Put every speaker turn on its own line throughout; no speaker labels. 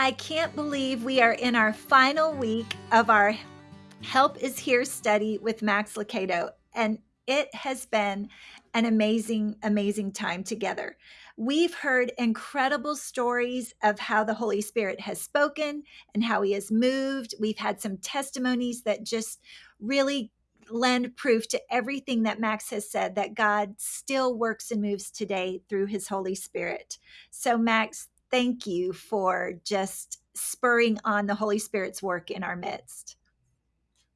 I can't believe we are in our final week of our Help is Here study with Max Lucado, and it has been an amazing, amazing time together. We've heard incredible stories of how the Holy Spirit has spoken and how he has moved. We've had some testimonies that just really lend proof to everything that Max has said that God still works and moves today through his Holy Spirit. So, Max, thank you for just spurring on the Holy Spirit's work in our midst.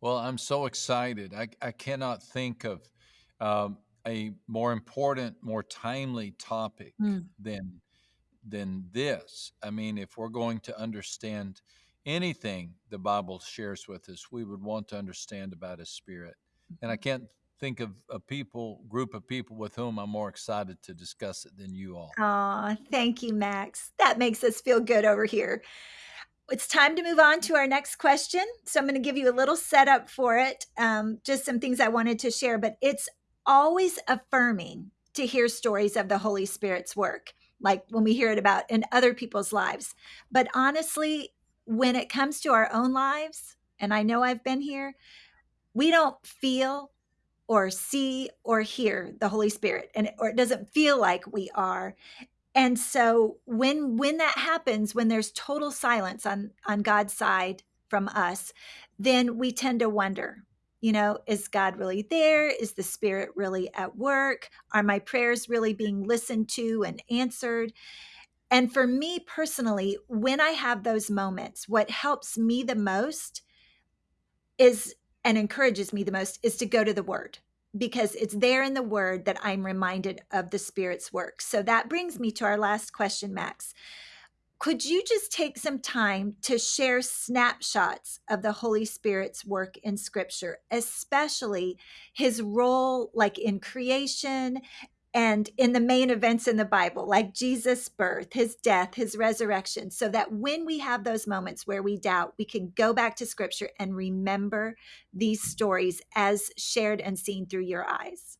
Well, I'm so excited. I, I cannot think of um, a more important, more timely topic mm. than than this. I mean, if we're going to understand anything the Bible shares with us, we would want to understand about His Spirit. And I mm-hmm. can't think of a people group of people with whom I'm more excited to discuss it than you all.
Aw, thank you, Max. That makes us feel good over here. It's time to move on to our next question. So I'm going to give you a little setup for it, um, just some things I wanted to share. But it's always affirming to hear stories of the Holy Spirit's work, like when we hear it about in other people's lives. But honestly, when it comes to our own lives, and I know I've been here, we don't feel or see or hear the holy spirit and or it doesn't feel like we are. And so when when that happens when there's total silence on on god's side from us then we tend to wonder you know is god really there? Is the spirit really at work? Are my prayers really being listened to and answered? And for me personally when i have those moments what helps me the most is and encourages me the most is to go to the word because it's there in the word that I'm reminded of the Spirit's work. So that brings me to our last question, Max. Could you just take some time to share snapshots of the Holy Spirit's work in Scripture, especially his role, like in creation and in the main events in the Bible, like Jesus' birth, his death, his resurrection, so that when we have those moments where we doubt, we can go back to scripture and remember these stories as shared and seen through your eyes.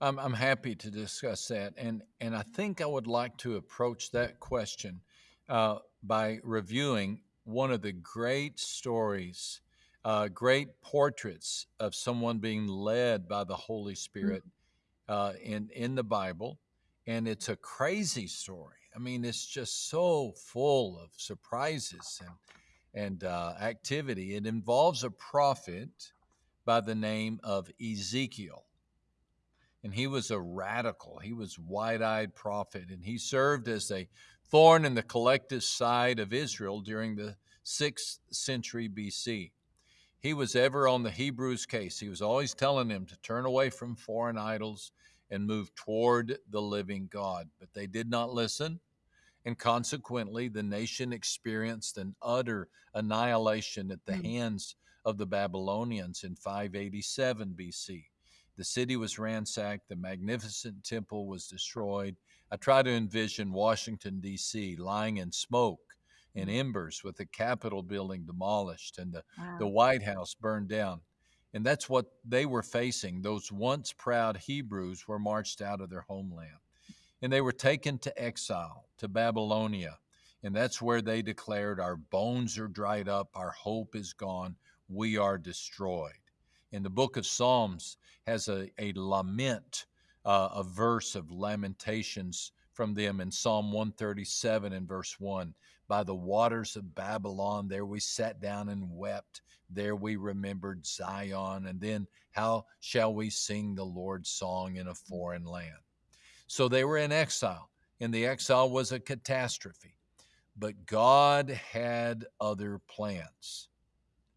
I'm, I'm happy to discuss that. And, and I think I would like to approach that question uh, by reviewing one of the great stories, uh, great portraits of someone being led by the Holy Spirit. Mm-hmm uh, in in the Bible, and it's a crazy story. I mean, it's just so full of surprises and and uh, activity. It involves a prophet by the name of Ezekiel, and he was a radical. He was wide-eyed prophet, and he served as a thorn in the collective side of Israel during the sixth century BC. He was ever on the Hebrews' case. He was always telling them to turn away from foreign idols and move toward the living God. But they did not listen. And consequently, the nation experienced an utter annihilation at the mm. hands of the Babylonians in 587 BC. The city was ransacked, the magnificent temple was destroyed. I try to envision Washington, D.C., lying in smoke in embers with the Capitol building demolished and the, wow. the White House burned down. And that's what they were facing. Those once proud Hebrews were marched out of their homeland. And they were taken to exile, to Babylonia. And that's where they declared, Our bones are dried up, our hope is gone, we are destroyed. And the book of Psalms has a, a lament, uh, a verse of lamentations from them in Psalm 137 and verse 1. By the waters of Babylon, there we sat down and wept. There we remembered Zion. And then, how shall we sing the Lord's song in a foreign land? So they were in exile, and the exile was a catastrophe. But God had other plans.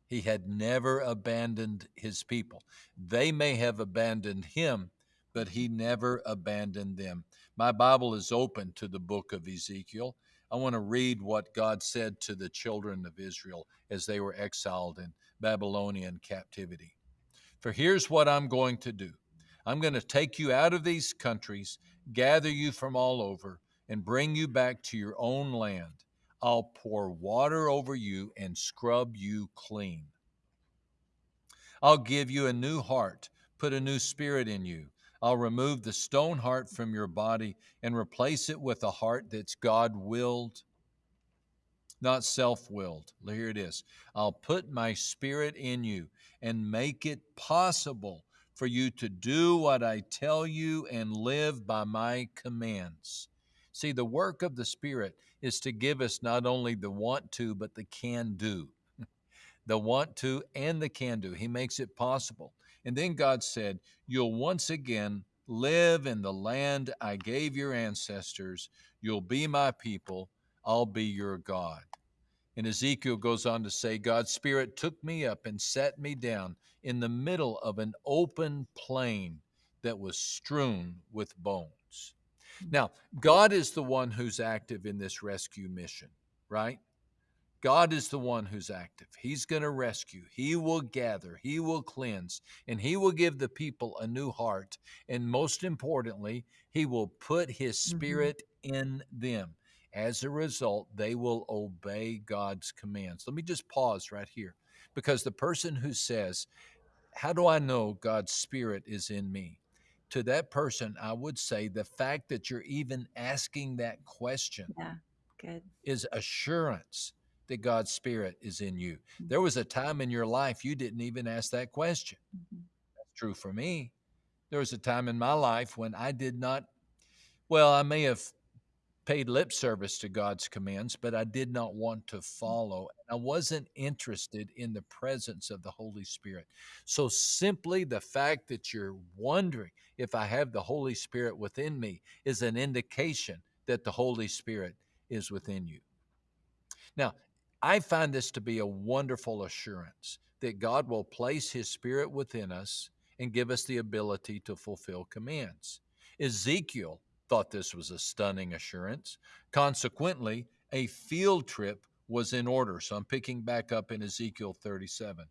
He had never abandoned his people. They may have abandoned him, but he never abandoned them. My Bible is open to the book of Ezekiel. I want to read what God said to the children of Israel as they were exiled in Babylonian captivity. For here's what I'm going to do I'm going to take you out of these countries, gather you from all over, and bring you back to your own land. I'll pour water over you and scrub you clean. I'll give you a new heart, put a new spirit in you. I'll remove the stone heart from your body and replace it with a heart that's God willed not self willed. Here it is I'll put my spirit in you and make it possible for you to do what I tell you and live by my commands. See, the work of the Spirit is to give us not only the want to, but the can do. the want to and the can do. He makes it possible. And then God said, You'll once again live in the land I gave your ancestors. You'll be my people. I'll be your God. And Ezekiel goes on to say, God's Spirit took me up and set me down in the middle of an open plain that was strewn with bones. Now, God is the one who's active in this rescue mission, right? God is the one who's active. He's going to rescue. He will gather. He will cleanse. And He will give the people a new heart. And most importantly, He will put His Spirit mm-hmm. in them. As a result, they will obey God's commands. Let me just pause right here because the person who says, How do I know God's Spirit is in me? To that person, I would say the fact that you're even asking that question
yeah,
is assurance that God's Spirit is in you. Mm-hmm. There was a time in your life you didn't even ask that question. Mm-hmm. That's true for me. There was a time in my life when I did not, well, I may have paid lip service to God's commands, but I did not want to follow. I wasn't interested in the presence of the Holy Spirit. So, simply the fact that you're wondering if I have the Holy Spirit within me is an indication that the Holy Spirit is within you. Now, I find this to be a wonderful assurance that God will place His Spirit within us and give us the ability to fulfill commands. Ezekiel thought this was a stunning assurance. Consequently, a field trip was in order. So I'm picking back up in Ezekiel 37.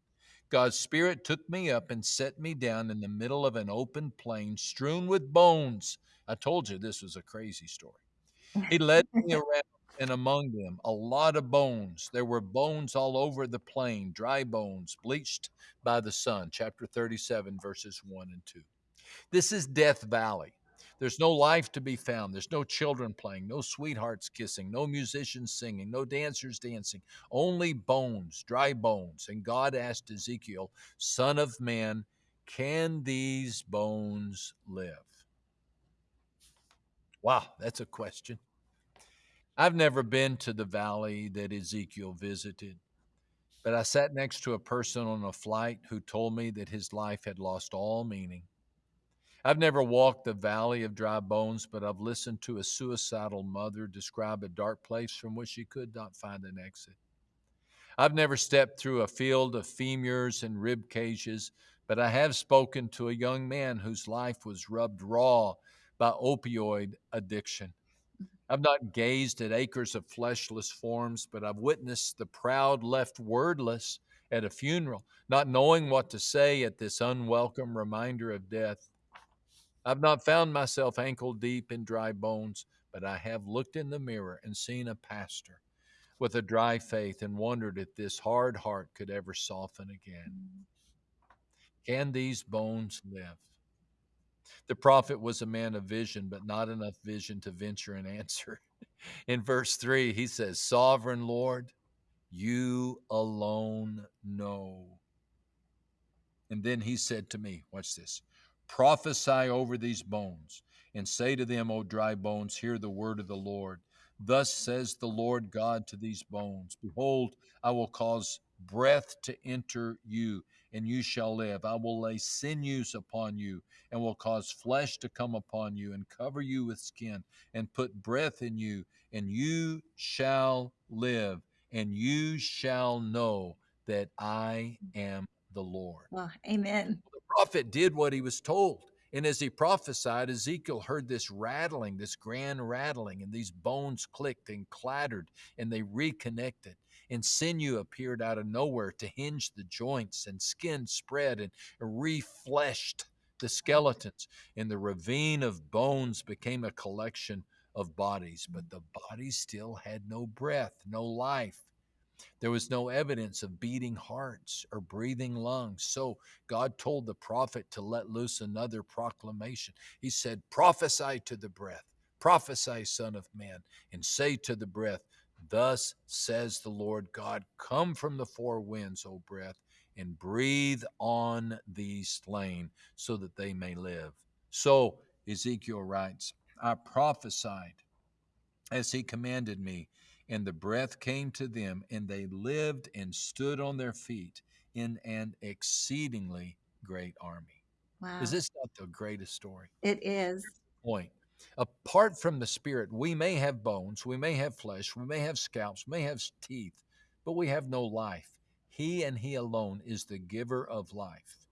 God's Spirit took me up and set me down in the middle of an open plain strewn with bones. I told you this was a crazy story. He led me around and among them a lot of bones. There were bones all over the plain, dry bones, bleached by the sun. Chapter 37, verses 1 and 2. This is Death Valley. There's no life to be found. There's no children playing, no sweethearts kissing, no musicians singing, no dancers dancing, only bones, dry bones. And God asked Ezekiel, Son of man, can these bones live? Wow, that's a question. I've never been to the valley that Ezekiel visited, but I sat next to a person on a flight who told me that his life had lost all meaning. I've never walked the valley of dry bones, but I've listened to a suicidal mother describe a dark place from which she could not find an exit. I've never stepped through a field of femurs and rib cages, but I have spoken to a young man whose life was rubbed raw by opioid addiction. I've not gazed at acres of fleshless forms, but I've witnessed the proud left wordless at a funeral, not knowing what to say at this unwelcome reminder of death. I've not found myself ankle deep in dry bones, but I have looked in the mirror and seen a pastor with a dry faith and wondered if this hard heart could ever soften again. Mm. Can these bones live? The prophet was a man of vision, but not enough vision to venture an answer. In verse 3, he says, Sovereign Lord, you alone know. And then he said to me, Watch this Prophesy over these bones, and say to them, O dry bones, hear the word of the Lord. Thus says the Lord God to these bones Behold, I will cause breath to enter you, and you shall live. I will lay sinews upon you, and will cause flesh to come upon you, and cover you with skin, and put breath in you, and you shall live, and you shall know that I am the Lord.
Well, amen The
prophet did what he was told. And as he prophesied, Ezekiel heard this rattling, this grand rattling, and these bones clicked and clattered, and they reconnected. And sinew appeared out of nowhere to hinge the joints, and skin spread and refleshed the skeletons. And the ravine of bones became a collection of bodies, but the bodies still had no breath, no life. There was no evidence of beating hearts or breathing lungs. So God told the prophet to let loose another proclamation. He said, Prophesy to the breath, prophesy, Son of Man, and say to the breath, Thus says the Lord God Come from the four winds, O breath, and breathe on these slain so that they may live. So Ezekiel writes, I prophesied as he commanded me, and the breath came to them, and they lived and stood on their feet in an exceedingly great army.
Wow.
Is this not the greatest story?
It is.
Point. Apart from the spirit, we may have bones, we may have flesh, we may have scalps, we may have teeth, but we have no life. He and He alone is the giver of life.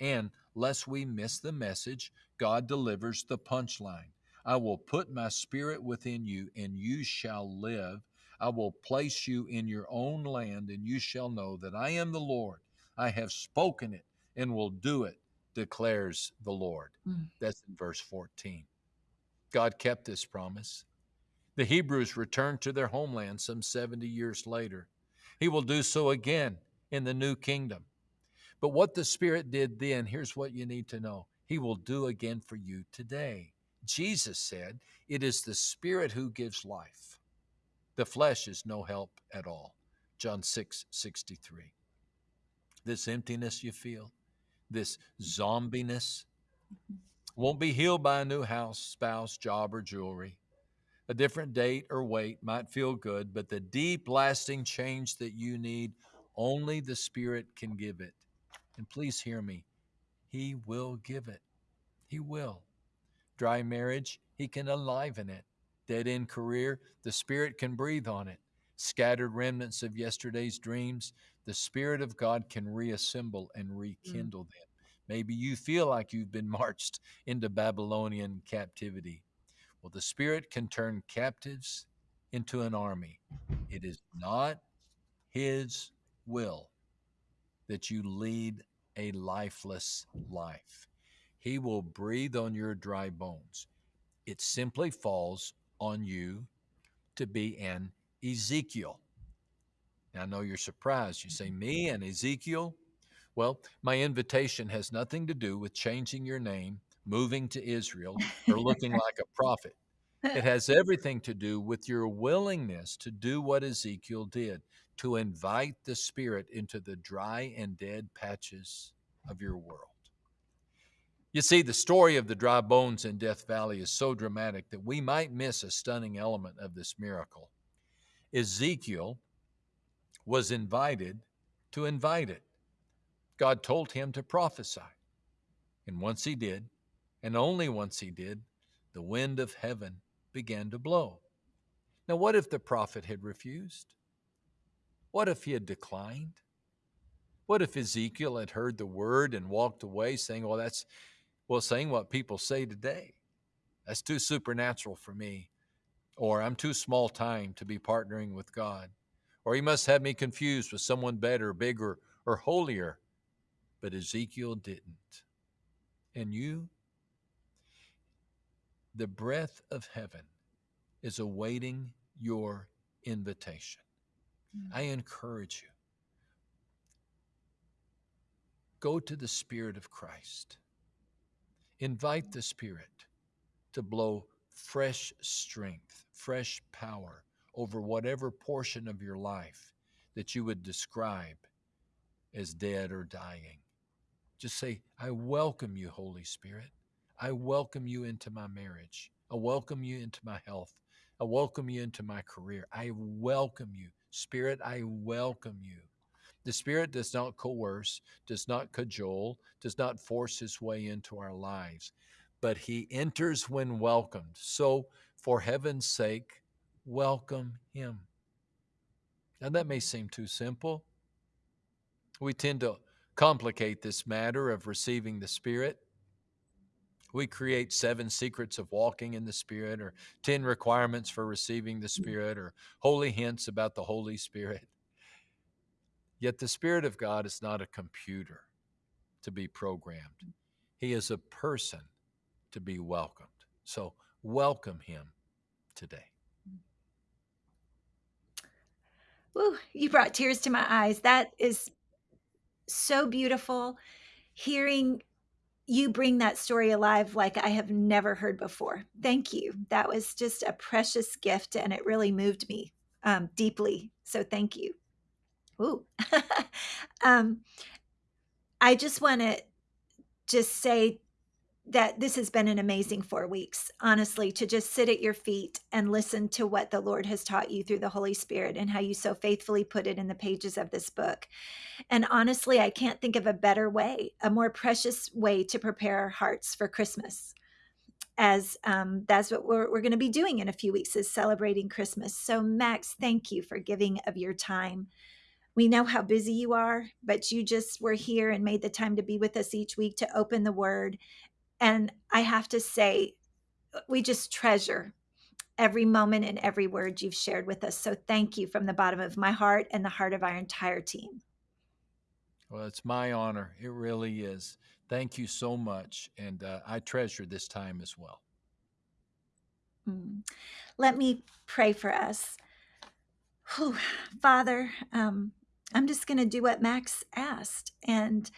And lest we miss the message, God delivers the punchline. I will put my spirit within you, and you shall live. I will place you in your own land, and you shall know that I am the Lord. I have spoken it and will do it, declares the Lord. Mm. That's in verse 14. God kept this promise. The Hebrews returned to their homeland some 70 years later. He will do so again in the new kingdom. But what the Spirit did then, here's what you need to know He will do again for you today. Jesus said, It is the Spirit who gives life. The flesh is no help at all. John 6 63. This emptiness you feel, this zombiness, won't be healed by a new house, spouse, job, or jewelry. A different date or weight might feel good, but the deep, lasting change that you need, only the Spirit can give it. And please hear me, He will give it. He will. Dry marriage, He can enliven it. Dead end career, the Spirit can breathe on it. Scattered remnants of yesterday's dreams, the Spirit of God can reassemble and mm. rekindle mm. them. Maybe you feel like you've been marched into Babylonian captivity. Well, the Spirit can turn captives into an army. It is not His will that you lead a lifeless life. He will breathe on your dry bones. It simply falls on you to be an Ezekiel. Now, I know you're surprised. You say, Me and Ezekiel? Well, my invitation has nothing to do with changing your name, moving to Israel, or looking like a prophet. It has everything to do with your willingness to do what Ezekiel did to invite the Spirit into the dry and dead patches of your world. You see, the story of the dry bones in Death Valley is so dramatic that we might miss a stunning element of this miracle. Ezekiel was invited to invite it. God told him to prophesy. And once he did, and only once he did, the wind of heaven began to blow. Now, what if the prophet had refused? What if he had declined? What if Ezekiel had heard the word and walked away saying, Well, that's, well, saying what people say today? That's too supernatural for me. Or I'm too small time to be partnering with God. Or he must have me confused with someone better, bigger, or holier but Ezekiel didn't. And you, the breath of heaven is awaiting your invitation. Mm-hmm. I encourage you go to the Spirit of Christ. Invite the Spirit to blow fresh strength, fresh power over whatever portion of your life that you would describe as dead or dying. Just say, I welcome you, Holy Spirit. I welcome you into my marriage. I welcome you into my health. I welcome you into my career. I welcome you. Spirit, I welcome you. The Spirit does not coerce, does not cajole, does not force his way into our lives, but he enters when welcomed. So, for heaven's sake, welcome him. Now, that may seem too simple. We tend to complicate this matter of receiving the Spirit. We create seven secrets of walking in the Spirit, or 10 requirements for receiving the mm. Spirit, or holy hints about the Holy Spirit. Yet the Spirit of God is not a computer to be programmed, mm. He is a person to be welcomed. So, welcome Him today. Mm.
Ooh, you brought tears to my eyes. That is so beautiful hearing you bring that story alive like I have never heard before. Thank you. That was just a precious gift and it really moved me um, deeply. So thank you. Ooh. um, I just want to just say that this has been an amazing four weeks, honestly, to just sit at your feet and listen to what the Lord has taught you through the Holy Spirit and how you so faithfully put it in the pages of this book. And honestly, I can't think of a better way, a more precious way to prepare our hearts for Christmas. As um, that's what we're, we're going to be doing in a few weeks is celebrating Christmas. So, Max, thank you for giving of your time. We know how busy you are, but you just were here and made the time to be with us each week to open the word and I have to say, we just treasure every moment and every word you've shared with us. So thank you from the bottom of my heart and the heart of our entire team.
Well, it's my honor. It really is. Thank you so much. And uh, I treasure this time as well.
Mm. Let me pray for us. Whew. Father, um, I'm just going to do what Max asked. And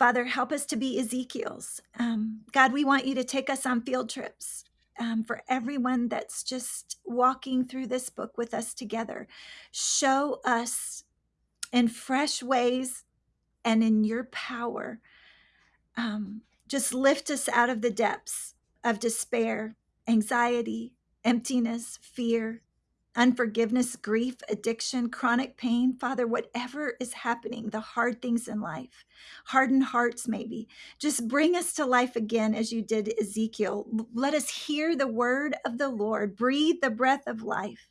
Father, help us to be Ezekiel's. Um, God, we want you to take us on field trips. Um, for everyone that's just walking through this book with us together. Show us in fresh ways and in your power. Um, just lift us out of the depths of despair, anxiety, emptiness, fear, unforgiveness, grief, addiction, chronic pain, Father, whatever is happening, the hard things in life, hardened hearts, maybe, just bring us to life again as you did Ezekiel. Let us hear the word of the Lord, breathe the breath of life.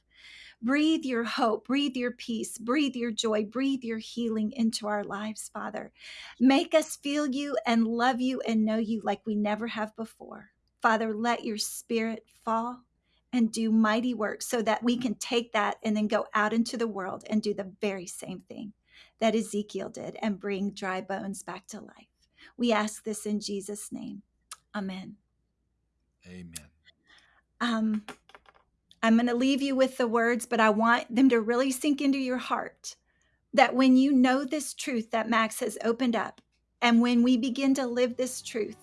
Breathe your hope, breathe your peace, breathe your joy, breathe your healing into our lives, Father. Make us feel you and love you and know you like we never have before. Father, let your spirit fall and do mighty works so that we can take that and then go out into the world and do the very same thing that Ezekiel did and bring dry bones back to life. We ask this in Jesus' name. Amen.
Amen.
Um, I'm going to leave you with the words, but I want them to really sink into your heart that when you know this truth that Max has opened up, and when we begin to live this truth,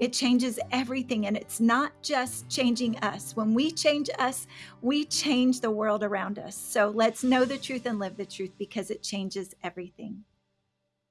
it changes everything. And it's not just changing us. When we change us, we change the world around us. So let's know the truth and live the truth because it changes everything.